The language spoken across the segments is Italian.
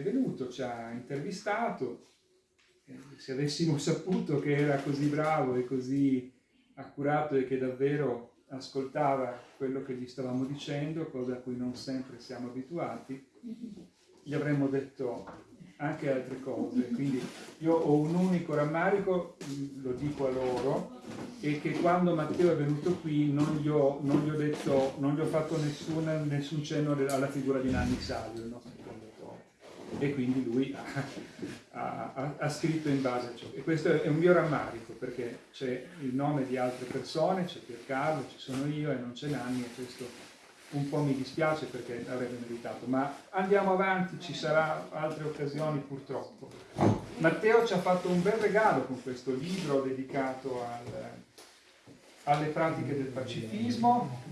è venuto, ci ha intervistato, se avessimo saputo che era così bravo e così accurato e che davvero ascoltava quello che gli stavamo dicendo, cosa a cui non sempre siamo abituati, gli avremmo detto anche altre cose. Quindi io ho un unico rammarico, lo dico a loro, e che quando Matteo è venuto qui non gli ho, non gli ho, detto, non gli ho fatto nessuna, nessun cenno alla figura di Nanni Salio, il nostro. E quindi lui ha, ha, ha, scritto in base a ciò. E questo è un mio rammarico, perché c'è il nome di altre persone, c'è Piercarlo, ci sono io e non c'è Nanni, e questo un po' mi dispiace perché avrebbe meritato, ma andiamo avanti, ci saranno altre occasioni purtroppo. Matteo ci ha fatto un bel regalo con questo libro dedicato al, alle pratiche del pacifismo.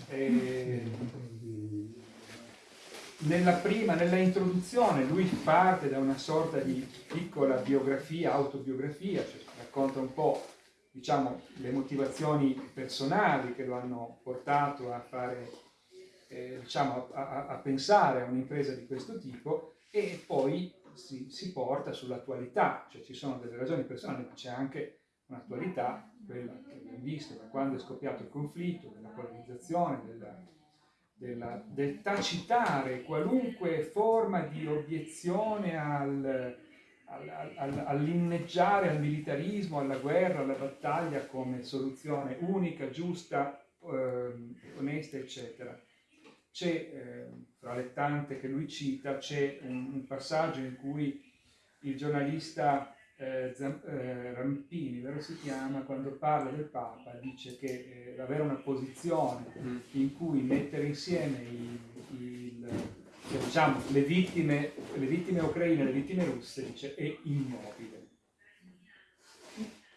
Nella prima, nella introduzione, lui parte da una sorta di piccola biografia, autobiografia, cioè racconta un po' diciamo, le motivazioni personali che lo hanno portato a fare eh, diciamo, a, a, pensare a un'impresa di questo tipo e poi si, si porta sull'attualità, cioè ci sono delle ragioni personali, ma c'è anche un'attualità, quella che abbiamo visto da quando è scoppiato il conflitto, della polarizzazione, della, della, del tacitare qualunque forma di obiezione al, al, al, all'inneggiare al militarismo, alla guerra, alla battaglia come soluzione unica, giusta, eh, onesta, eccetera. C'è, eh, fra le tante che lui cita, c'è un, un, passaggio in cui il giornalista eh, eh, Rampini, vero si chiama, quando parla del Papa, dice che eh, avere una posizione mm. in cui mettere insieme il, il, diciamo, le, vittime, le vittime ucraine e le vittime russe dice, è immobile.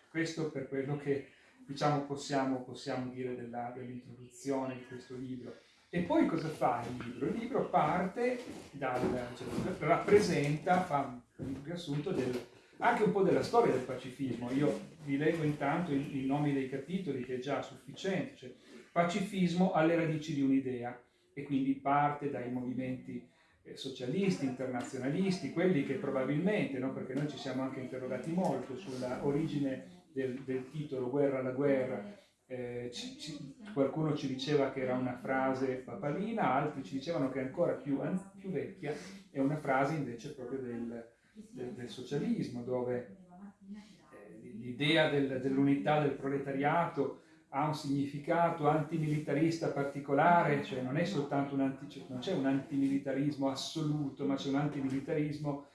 Questo per quello che diciamo, possiamo, possiamo dire dell'introduzione di questo libro. E poi cosa fa il libro? Il libro parte dal, cioè, rappresenta, fa un riassunto del, anche un po' della storia del pacifismo. Io vi leggo intanto i, i nomi dei capitoli che è già sufficiente, cioè pacifismo alle radici di un'idea e quindi parte dai movimenti eh, socialisti, internazionalisti, quelli che probabilmente, no, perché noi ci siamo anche interrogati molto sulla origine del, del titolo Guerra alla guerra, eh, ci, ci, qualcuno ci diceva che era una frase papalina, altri ci dicevano che è ancora più, più vecchia, è una frase invece proprio del, del, del socialismo, dove eh, l'idea del, dell'unità del proletariato ha un significato antimilitarista particolare, cioè non è soltanto un anti, non c'è un antimilitarismo assoluto, ma c'è un antimilitarismo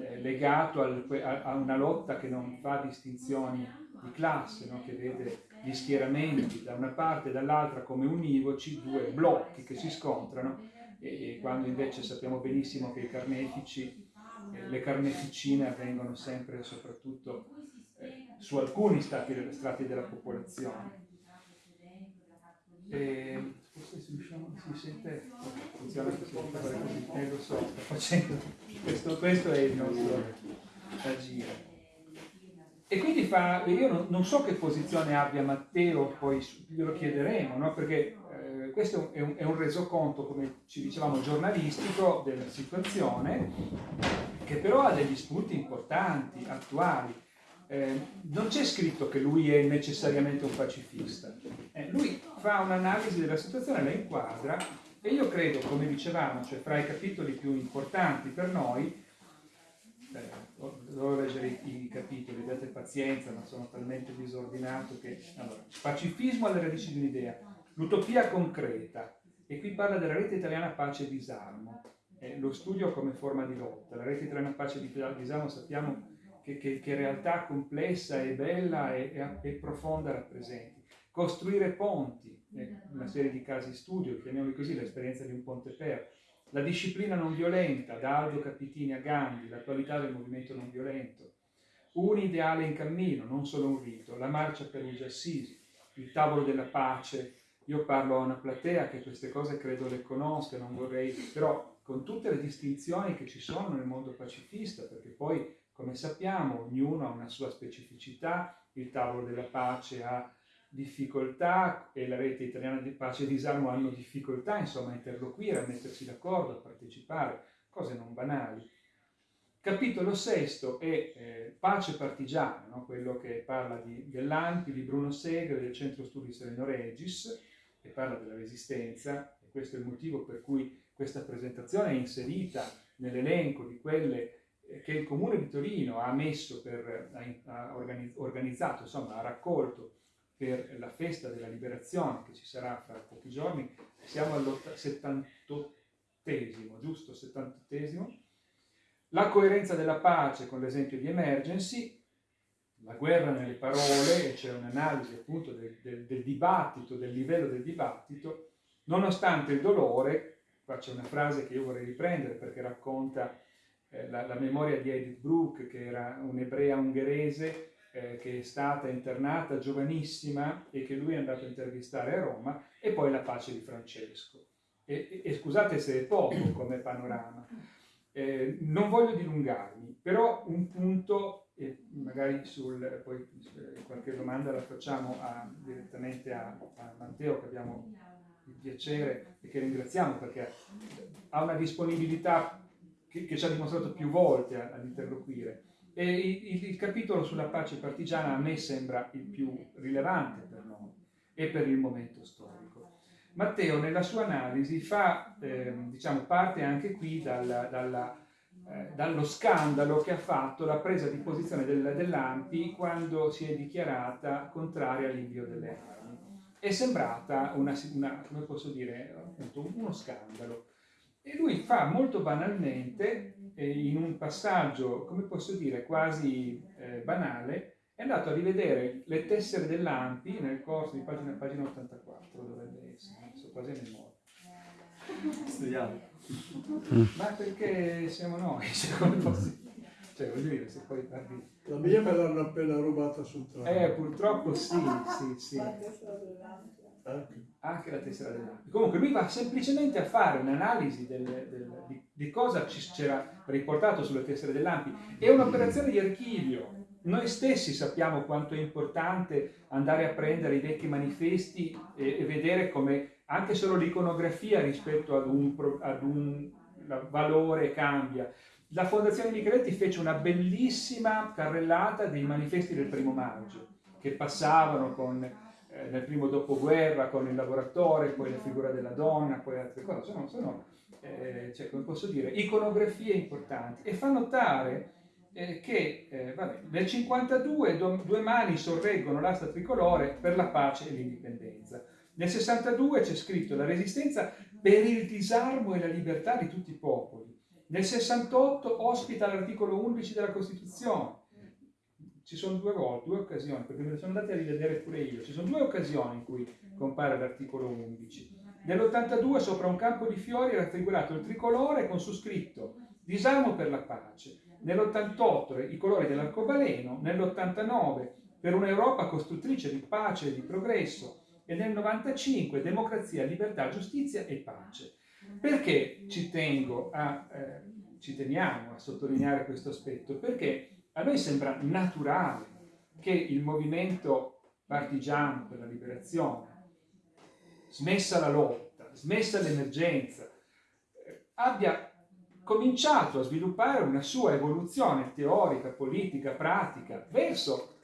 eh, legato al, a, a, una lotta che non fa distinzioni di classe, no? che vede gli schieramenti da una parte e dall'altra come univoci, due blocchi che si scontrano, e, quando invece sappiamo benissimo che i carnefici, eh, le carneficine avvengono sempre soprattutto eh, su alcuni stati, strati della popolazione. E, forse si, riusciamo, si sente, funziona così, eh, lo so, sto facendo, questo, questo è il nostro agire. E quindi fa, io non, non, so che posizione abbia Matteo, poi glielo chiederemo, no? perché eh, questo è un, è un, resoconto, come ci dicevamo, giornalistico della situazione, che però ha degli spunti importanti, attuali. Eh, non c'è scritto che lui è necessariamente un pacifista, eh, lui fa un'analisi della situazione, la inquadra e io credo, come dicevamo, cioè fra i capitoli più importanti per noi, dovevo leggere i, i, capitoli, abbiate pazienza, ma sono talmente disordinato che... Allora, pacifismo alle radici di un'idea, l'utopia concreta, e qui parla della rete italiana pace e disarmo, eh, lo studio come forma di lotta, la rete italiana pace e disarmo sappiamo che, che, che realtà complessa e bella e, e, e profonda rappresenti. Costruire ponti, eh, una serie di casi studio, chiamiamoli così, l'esperienza di un ponte per, la disciplina non violenta, da Aldo Capitini a Gandhi, l'attualità del movimento non violento, un ideale in cammino, non solo un rito, la marcia per Luigi Assisi, il tavolo della pace, io parlo a una platea che queste cose credo le conosca, non vorrei, però con tutte le distinzioni che ci sono nel mondo pacifista, perché poi, come sappiamo, ognuno ha una sua specificità, il tavolo della pace ha difficoltà e la rete italiana di pace e disarmo hanno difficoltà insomma a interloquire, a mettersi d'accordo, a partecipare, cose non banali. Capitolo sesto è eh, Pace partigiana, no? quello che parla di, dell'Anti, di Bruno Segre, del Centro Studi Sereno Regis, che parla della resistenza, e questo è il motivo per cui questa presentazione è inserita nell'elenco di quelle eh, che il Comune di Torino ha messo per, ha organizzato, insomma, ha raccolto per la festa della liberazione che ci sarà fra pochi giorni. Siamo al 78 giusto? 78 la coerenza della pace con l'esempio di emergency, la guerra nelle parole, c'è un'analisi appunto del, del, del, dibattito, del livello del dibattito, nonostante il dolore, qua c'è una frase che io vorrei riprendere perché racconta eh, la, la, memoria di Edith Brooke, che era un'ebrea ungherese eh, che è stata internata giovanissima e che lui è andato a intervistare a Roma, e poi la pace di Francesco. E, e, e scusate se è poco come panorama, eh, non voglio dilungarmi, però un punto, e magari sul, poi eh, qualche domanda la facciamo a, direttamente a, a, Matteo, che abbiamo il piacere e che ringraziamo perché ha una disponibilità che, che ci ha dimostrato più volte ad interloquire. E il, il, capitolo sulla pace partigiana a me sembra il più rilevante per noi e per il momento storico. Matteo nella sua analisi fa, eh, diciamo, parte anche qui dalla, dalla, eh, dallo scandalo che ha fatto la presa di posizione del, dell'AMPI quando si è dichiarata contraria all'invio delle armi. È sembrata una, una, come posso dire, appunto, uno scandalo. E lui fa molto banalmente, eh, in un passaggio, come posso dire, quasi eh, banale, è andato a rivedere le tessere dell'AMPI nel corso di pagina, pagina 84, dovrebbe essere, quasi a memoria. Studiamo. Ma perché siamo noi, cioè, come posso cioè, voglio dire, se poi parli... La mia me l'hanno appena rubata sul treno. Eh, purtroppo sì, sì, sì. Anche la tessera dell'AMPI. Comunque lui va semplicemente a fare un'analisi del, del, di, di, cosa c'era riportato sulle tessere dell'AMPI. È un'operazione di archivio, noi stessi sappiamo quanto è importante andare a prendere i vecchi manifesti e, e vedere come anche solo l'iconografia rispetto ad un, ad un valore cambia. La Fondazione Micheletti fece una bellissima carrellata dei manifesti del primo maggio, che passavano con, eh, nel primo dopoguerra con il lavoratore, poi la figura della donna, poi altre cose. Sono, sono eh, cioè, come posso dire, iconografie importanti e fa notare eh, che eh, vabbè, nel 52 do, due mani sorreggono l'asta tricolore per la pace e l'indipendenza. Nel 62 c'è scritto la resistenza per il disarmo e la libertà di tutti i popoli. Nel 68 ospita l'articolo 11 della Costituzione. Ci sono due due occasioni, perché me ne sono andati a rivedere pure io. Ci sono due occasioni in cui compare l'articolo 11. Nell'82 sopra un campo di fiori era raffigurato il tricolore con su scritto disarmo per la pace nell'88 i colori dell'arcobaleno, nell'89 per un'Europa costruttrice di pace e di progresso e nel 95 democrazia, libertà, giustizia e pace. Perché ci a, eh, ci teniamo a sottolineare questo aspetto? Perché a noi sembra naturale che il movimento partigiano per la liberazione, smessa la lotta, smessa l'emergenza, eh, abbia cominciato a sviluppare una sua evoluzione teorica, politica, pratica verso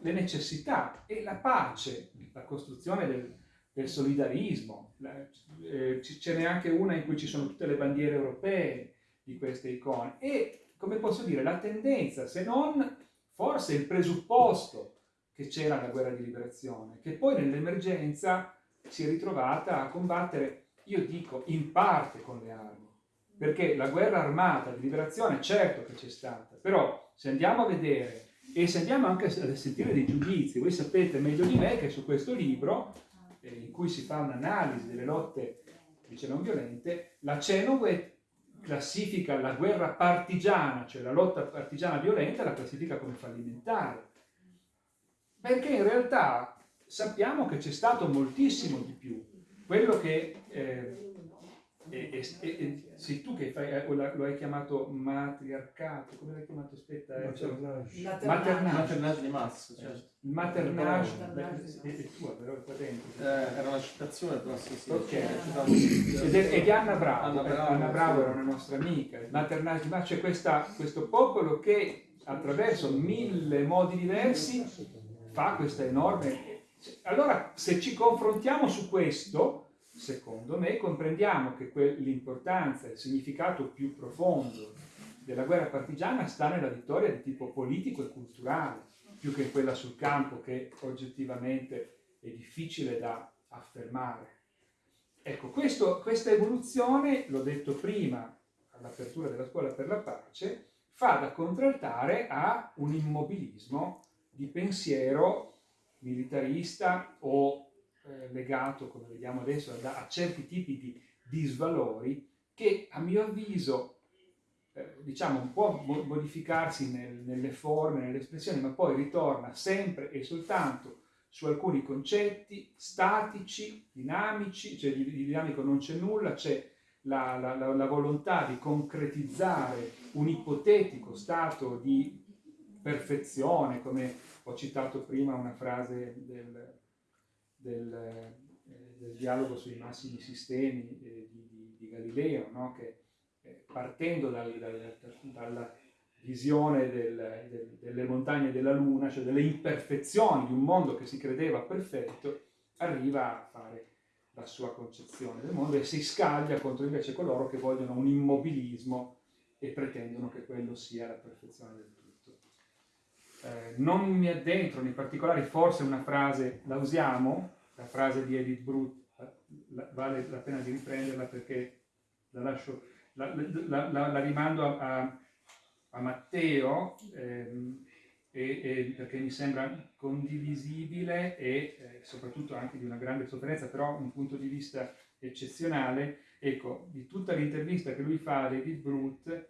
le necessità e la pace, la costruzione del, del solidarismo. Eh, ce n'è anche una in cui ci sono tutte le bandiere europee di queste icone e, come posso dire, la tendenza, se non forse il presupposto che c'era la guerra di liberazione, che poi nell'emergenza si è ritrovata a combattere, io dico, in parte con le armi perché la guerra armata di liberazione certo che c'è stata, però se andiamo a vedere e se andiamo anche a sentire dei giudizi, voi sapete meglio di me che su questo libro, eh, in cui si fa un'analisi delle lotte dice non violente, la Cenowe classifica la guerra partigiana, cioè la lotta partigiana violenta, la classifica come fallimentare. Perché in realtà sappiamo che c'è stato moltissimo di più. Quello che eh, e, e, e, sei tu che fai, eh, lo hai chiamato matriarcato, come l'hai chiamato? Aspetta, eh, Maternage. Maternage. Maternage di massa, certo. Il maternage Maternage. è, è tua, però è qua dentro. Eh, era una citazione, però sì, sì. Ok. Ed è, è di Anna Bravo, Anna eh, Bravo, Anna Bravo era una nostra amica, il maternage di massa, c'è questa- questo popolo che attraverso mille modi diversi fa questa enorme... Allora, se ci confrontiamo su questo, secondo me, comprendiamo che l'importanza, il significato più profondo della guerra partigiana sta nella vittoria di tipo politico e culturale, più che quella sul campo che oggettivamente è difficile da affermare. Ecco, questo- questa evoluzione, l'ho detto prima all'apertura della scuola per la pace, fa da contraltare a un immobilismo di pensiero militarista o eh, legato, come vediamo adesso, a, a certi tipi di disvalori che a mio avviso eh, diciamo può mo- modificarsi nel- nelle forme, nelle espressioni, ma poi ritorna sempre e soltanto su alcuni concetti statici, dinamici, cioè di, di dinamico non c'è nulla, c'è la, la- la- la volontà di concretizzare un ipotetico stato di perfezione, come ho citato prima una frase del, del, eh, del dialogo sui massimi sistemi eh, di, di- di Galileo, no? che eh, partendo dal- dal- dalla visione del- del- delle montagne della Luna, cioè delle imperfezioni di un mondo che si credeva perfetto, arriva a fare la sua concezione del mondo e si scaglia contro invece coloro che vogliono un immobilismo e pretendono che quello sia la perfezione del tutto. Eh, non mi addentro nei particolari, forse una frase la usiamo, la frase di Edith Brut, la- vale la pena di riprenderla perché la lascio, la, la- la- rimando a, a- a Matteo ehm, e- e perché mi sembra condivisibile e eh, soprattutto anche di una grande sofferenza, però un punto di vista eccezionale. Ecco, di tutta l'intervista che lui fa ad Edith Brut,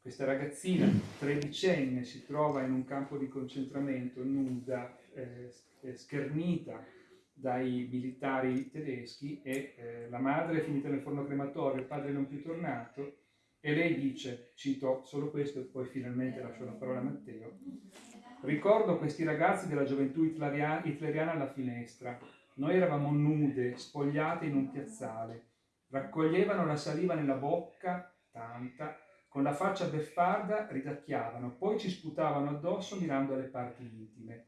questa ragazzina tredicenne si trova in un campo di concentramento nuda, eh, eh, schernita dai militari tedeschi e eh, la madre è finita nel forno crematorio, il padre non più tornato e lei dice, cito solo questo e poi finalmente lascio la parola a Matteo, ricordo questi ragazzi della gioventù hitleria- hitleriana alla finestra, noi eravamo nude, spogliate in un piazzale, raccoglievano la saliva nella bocca, tanta, con la faccia beffarda ridacchiavano, poi ci sputavano addosso mirando alle parti intime.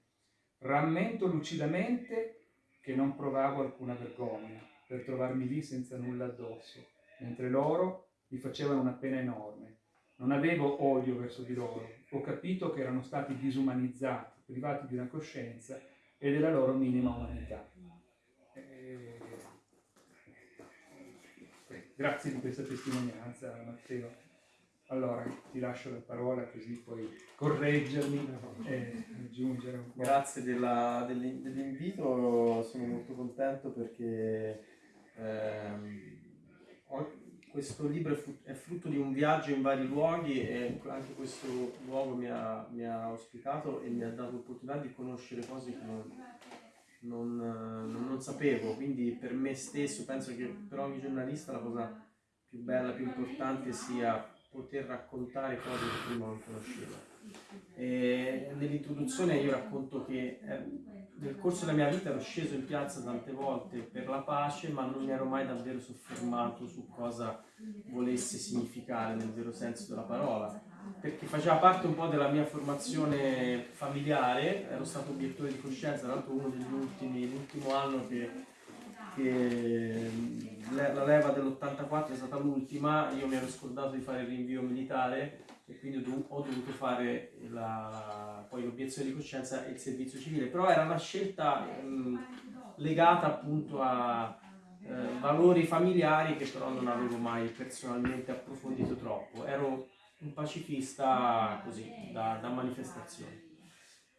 Rammento lucidamente che non provavo alcuna vergogna per trovarmi lì senza nulla addosso, mentre loro mi facevano una pena enorme. Non avevo odio verso di loro, ho capito che erano stati disumanizzati, privati di una coscienza e della loro minima umanità. Eh, eh, grazie di questa testimonianza, Matteo. Allora, ti lascio la parola così puoi correggermi e aggiungere un po'. Grazie dell'invito, sono molto contento perché ehm, questo libro è frutto di un viaggio in vari luoghi e anche questo luogo mi ha, mi ha ospitato e mi ha dato l'opportunità di conoscere cose che non, non, non- non sapevo, quindi per me stesso penso che per ogni giornalista la cosa più bella, più importante sia poter raccontare cose che prima non conoscevo. Nell'introduzione io racconto che eh, nel corso della mia vita ero sceso in piazza tante volte per la pace, ma non mi ero mai davvero soffermato su cosa volesse significare nel vero senso della parola, perché faceva parte un po' della mia formazione familiare, ero stato obiettore di coscienza, tra l'altro uno degli ultimi, l'ultimo anno che, la leva dell'84 è stata l'ultima, io mi ero scordato di fare il rinvio militare e quindi ho, dov- ho dovuto fare la- poi l'obiezione di coscienza e il servizio civile, però era una scelta ehm, legata appunto a eh, valori familiari che però non avevo mai personalmente approfondito troppo, ero un pacifista così, da, da manifestazione.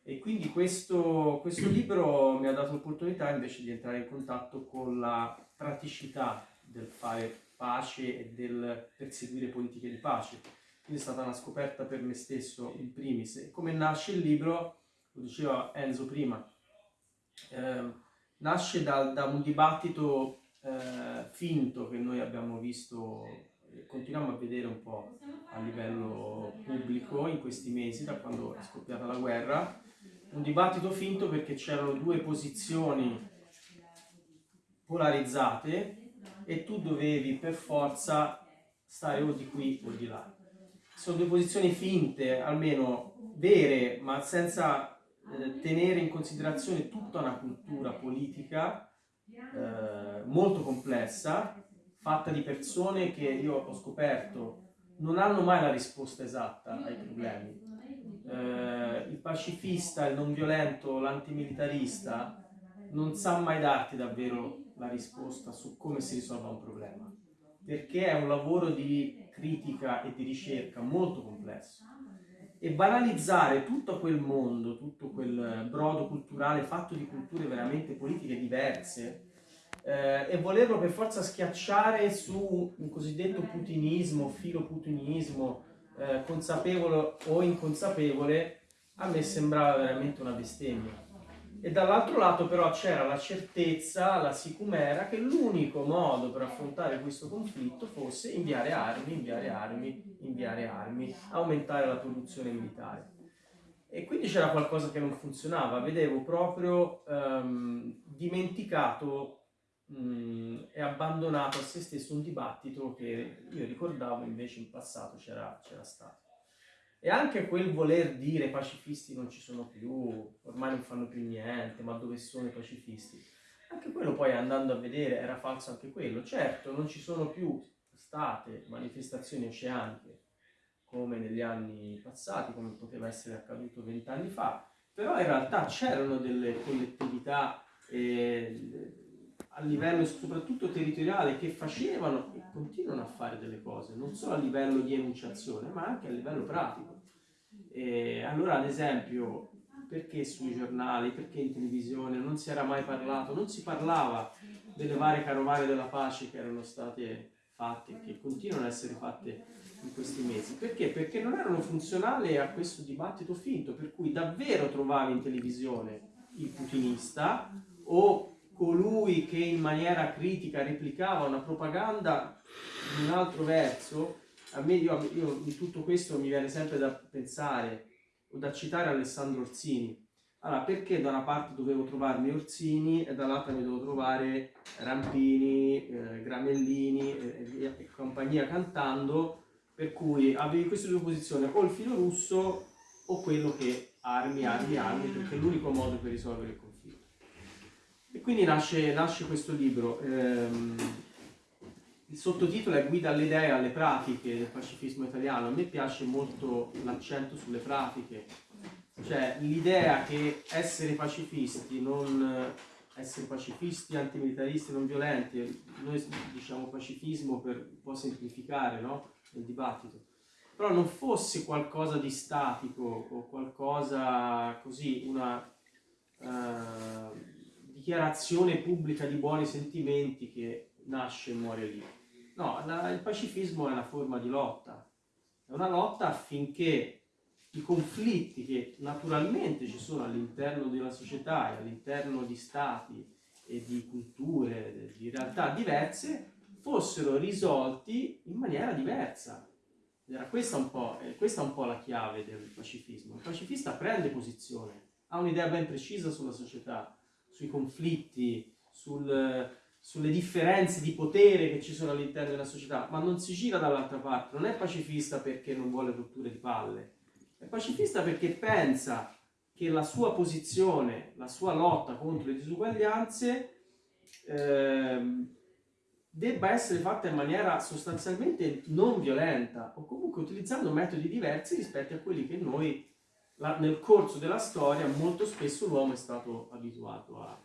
E quindi questo, questo libro mi ha dato l'opportunità invece di entrare in contatto con la praticità del fare pace e del perseguire politiche di pace. Quindi è stata una scoperta per me stesso in primis. E come nasce il libro, lo diceva Enzo prima, ehm, nasce da, da un dibattito eh, finto che noi abbiamo visto continuiamo a vedere un po' a livello pubblico in questi mesi, da quando è scoppiata la guerra, un dibattito finto perché c'erano due posizioni polarizzate e tu dovevi per forza stare o di qui o di là. Sono due posizioni finte, almeno vere, ma senza eh, tenere in considerazione tutta una cultura politica eh, molto complessa, fatta di persone che io ho scoperto non hanno mai la risposta esatta ai problemi. Eh, il pacifista, il non violento, l'antimilitarista non sa mai darti davvero la risposta su come si risolva un problema, perché è un lavoro di critica e di ricerca molto complesso. E banalizzare tutto quel mondo, tutto quel brodo culturale fatto di culture veramente politiche diverse, eh, e volerlo per forza schiacciare su un cosiddetto putinismo, filo putinismo, eh, consapevole o inconsapevole, a me sembrava veramente una bestemmia. E dall'altro lato però c'era la certezza, la sicumera, che l'unico modo per affrontare questo conflitto fosse inviare armi, inviare armi, inviare armi, aumentare la produzione militare. E quindi c'era qualcosa che non funzionava, vedevo proprio um, dimenticato mh, è abbandonato a se stesso un dibattito che io ricordavo invece in passato c'era, stato. E anche quel voler dire pacifisti non ci sono più, ormai non fanno più niente, ma dove sono i pacifisti? Anche quello poi andando a vedere era falso anche quello. Certo, non ci sono più state manifestazioni oceaniche come negli anni passati, come poteva essere accaduto vent'anni fa, però in realtà c'erano delle collettività eh, a livello soprattutto territoriale che facevano e continuano a fare delle cose, non solo a livello di enunciazione, ma anche a livello pratico. E allora, ad esempio, perché sui giornali, perché in televisione non si era mai parlato, non si parlava delle varie carovane della pace che erano state fatte, che continuano ad essere fatte in questi mesi. Perché? Perché non erano funzionali a questo dibattito finto, per cui davvero trovavi in televisione il putinista o colui che in maniera critica replicava una propaganda in un altro verso, a me io, io, in tutto questo mi viene sempre da pensare o da citare Alessandro Orsini. Allora, perché da una parte dovevo trovarmi Orsini e dall'altra mi dovevo trovare Rampini, eh, Gramellini eh, e, e compagnia cantando, per cui avevi queste due posizioni, o il filo russo o quello che armi, armi, armi, perché è l'unico modo per risolvere il conflitto. E quindi nasce, nasce questo libro. Ehm, il sottotitolo è Guida alle idee e alle pratiche del pacifismo italiano. A me piace molto l'accento sulle pratiche, cioè l'idea che essere pacifisti, non essere pacifisti, antimilitaristi, non violenti, noi diciamo pacifismo per un po' semplificare no? il dibattito, però non fosse qualcosa di statico o qualcosa così, una... Uh, dichiarazione pubblica di buoni sentimenti che nasce e muore lì. No, la, il pacifismo è una forma di lotta, è una lotta affinché i conflitti che naturalmente ci sono all'interno della società e all'interno di stati e di culture, di realtà diverse, fossero risolti in maniera diversa. Era questa un po', questa un po' la chiave del pacifismo. Il pacifista prende posizione, ha un'idea ben precisa sulla società, sui conflitti, sul, sulle differenze di potere che ci sono all'interno della società, ma non si gira dall'altra parte, non è pacifista perché non vuole rotture di palle, è pacifista perché pensa che la sua posizione, la sua lotta contro le disuguaglianze eh, debba essere fatta in maniera sostanzialmente non violenta o comunque utilizzando metodi diversi rispetto a quelli che noi la, nel corso della storia molto spesso l'uomo è stato abituato a,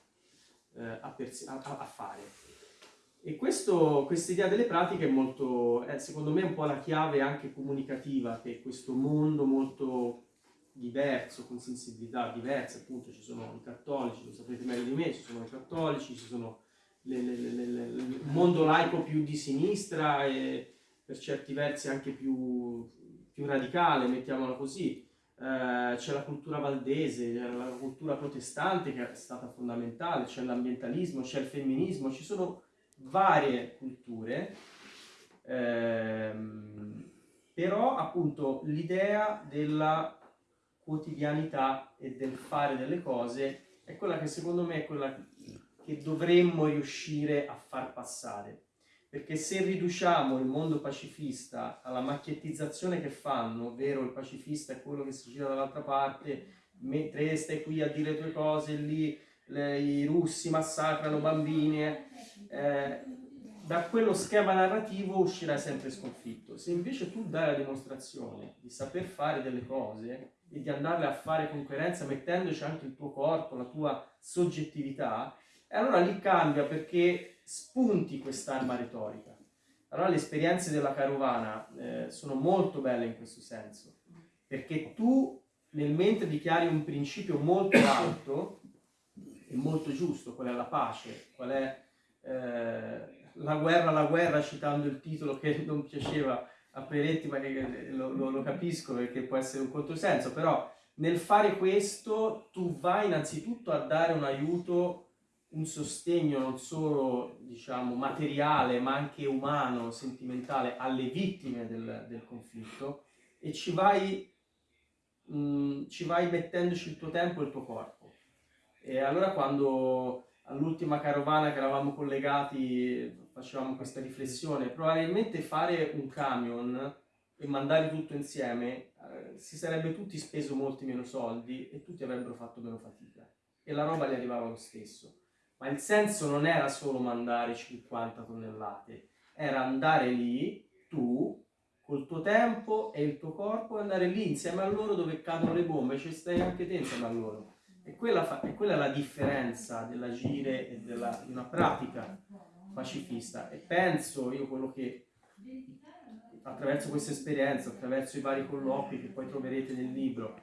eh, a, a, a fare. E questa idea delle pratiche è molto, è, secondo me, un po' la chiave anche comunicativa che questo mondo molto diverso, con sensibilità diverse, appunto ci sono i cattolici, lo sapete meglio di me, ci sono i cattolici, ci sono le, le, le, il mondo laico più di sinistra e per certi versi anche più, più radicale, mettiamola così, eh, c'è la cultura valdese, la cultura protestante che è stata fondamentale, c'è l'ambientalismo, c'è il femminismo, ci sono varie culture, ehm, però appunto l'idea della quotidianità e del fare delle cose è quella che secondo me è quella che dovremmo riuscire a far passare. Perché se riduciamo il mondo pacifista alla macchiettizzazione che fanno, ovvero il pacifista è quello che si gira dall'altra parte, mentre stai qui a dire le tue cose, lì le, i russi massacrano bambini, eh, da quello schema narrativo uscirai sempre sconfitto. Se invece tu dai la dimostrazione di saper fare delle cose e di andarle a fare con coerenza, mettendoci anche il tuo corpo, la tua soggettività, allora lì cambia perché spunti quest'arma retorica. Allora le esperienze della carovana eh, sono molto belle in questo senso, perché tu nel mentre dichiari un principio molto alto e molto giusto, qual è la pace, qual è eh, la guerra, la guerra, citando il titolo che non piaceva a Peretti, ma che lo, lo, lo capisco perché può essere un controsenso, però nel fare questo tu vai innanzitutto a dare un aiuto un sostegno non solo diciamo, materiale ma anche umano, sentimentale alle vittime del, del conflitto. E ci vai, mh, mm, ci vai mettendoci il tuo tempo e il tuo corpo. E allora quando all'ultima carovana che eravamo collegati facevamo questa riflessione, probabilmente fare un camion e mandare tutto insieme eh, si sarebbe tutti speso molti meno soldi e tutti avrebbero fatto meno fatica. E la roba gli arrivava lo stesso ma il senso non era solo mandare 50 tonnellate, era andare lì, tu, col tuo tempo e il tuo corpo, andare lì insieme a loro dove cadono le bombe, ci stai anche te insieme a loro. E quella, fa, e quella è la differenza dell'agire e della, di una pratica pacifista. E penso io quello che attraverso questa esperienza, attraverso i vari colloqui che poi troverete nel libro,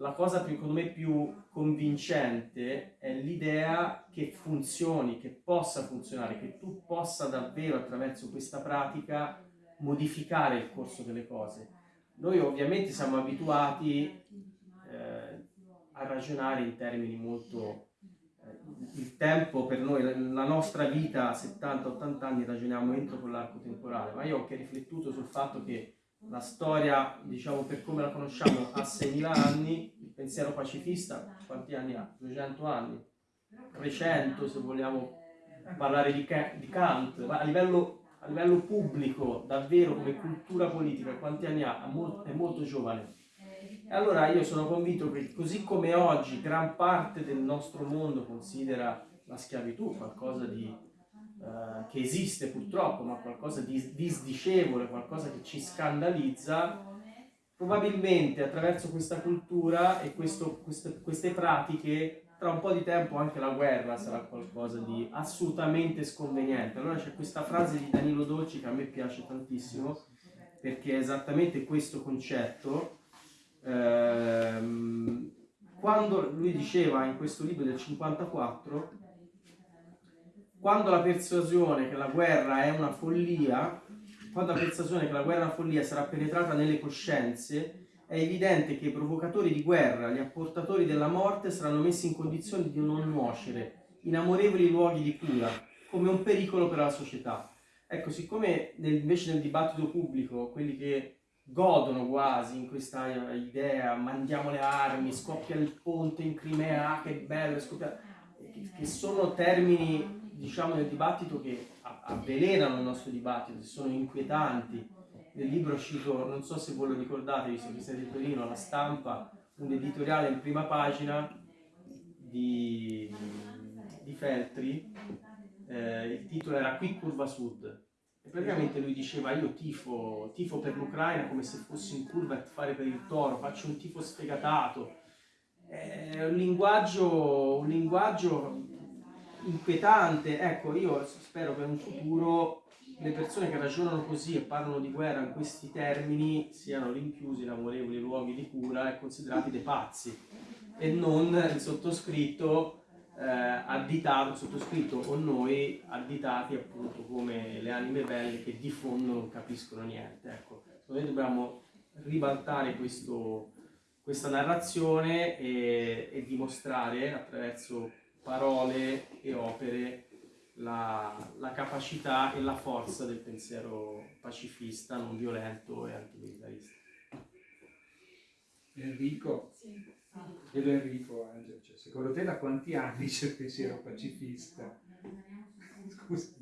la cosa più, secondo me più convincente è l'idea che funzioni, che possa funzionare, che tu possa davvero attraverso questa pratica modificare il corso delle cose. Noi ovviamente siamo abituati eh, a ragionare in termini molto... Eh, il tempo per noi, la nostra vita a 70-80 anni ragioniamo entro quell'arco temporale, ma io ho anche riflettuto sul fatto che la storia, diciamo per come la conosciamo, ha 6.000 anni, il pensiero pacifista quanti anni ha? 200 anni, 300 se vogliamo parlare di, di Kant, ma a livello, a livello, pubblico, davvero come cultura politica, quanti anni ha? È molto giovane. E allora io sono convinto che così come oggi gran parte del nostro mondo considera la schiavitù qualcosa di eh, che esiste purtroppo, ma qualcosa di disdicevole, qualcosa che ci scandalizza, probabilmente attraverso questa cultura e questo, queste, queste pratiche, tra un po' di tempo anche la guerra sarà qualcosa di assolutamente sconveniente. Allora c'è questa frase di Danilo Dolci che a me piace tantissimo, perché è esattamente questo concetto. Ehm, quando lui diceva in questo libro del 54 quando la persuasione che la guerra è una follia, quando la persuasione che la guerra è una follia sarà penetrata nelle coscienze, è evidente che i provocatori di guerra, gli apportatori della morte, saranno messi in condizione di non nuocere in amorevoli luoghi di cura, come un pericolo per la società. Ecco, siccome nel, invece nel dibattito pubblico, quelli che godono quasi in questa idea, mandiamo le armi, scoppia il ponte in Crimea, ah, che bello, scoppia... che sono termini diciamo nel dibattito che avvelenano il nostro dibattito, sono inquietanti. Nel libro cito, non so se voi lo ricordate, visto che siete di Torino, la stampa, un editoriale in prima pagina di, di Feltri, eh, il titolo era Qui curva sud. E praticamente lui diceva io tifo, tifo per l'Ucraina come se fossi in curva a fare per il toro, faccio un tifo sfegatato. È un linguaggio, un linguaggio inquietante. Ecco, io spero in un futuro le persone che ragionano così e parlano di guerra in questi termini siano rinchiusi in amorevoli luoghi di cura e considerati dei pazzi e non il sottoscritto eh, additato, sottoscritto o noi additati appunto come le anime belle che di fondo non capiscono niente. Ecco, noi dobbiamo ribaltare questo, questa narrazione e, e dimostrare attraverso parole e opere la, la capacità e la forza del pensiero pacifista, non violento e antimilitarista. Enrico, Sì. vedo Enrico, Angelo, cioè, secondo te da quanti anni c'è il pensiero pacifista? Scusa,